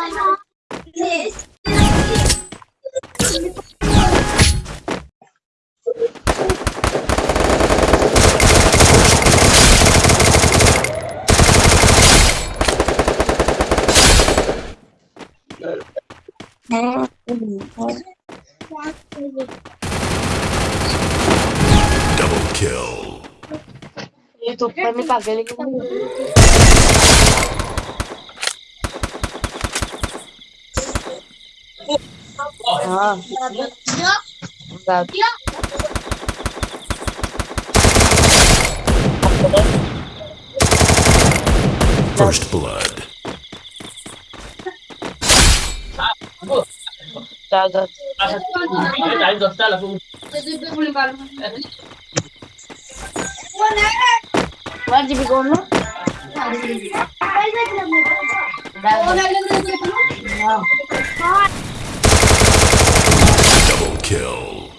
Double kill. YouTube vai me pagar ele. है हाँ First blood. ज़्यादा चाळीस दसटा लागून kill.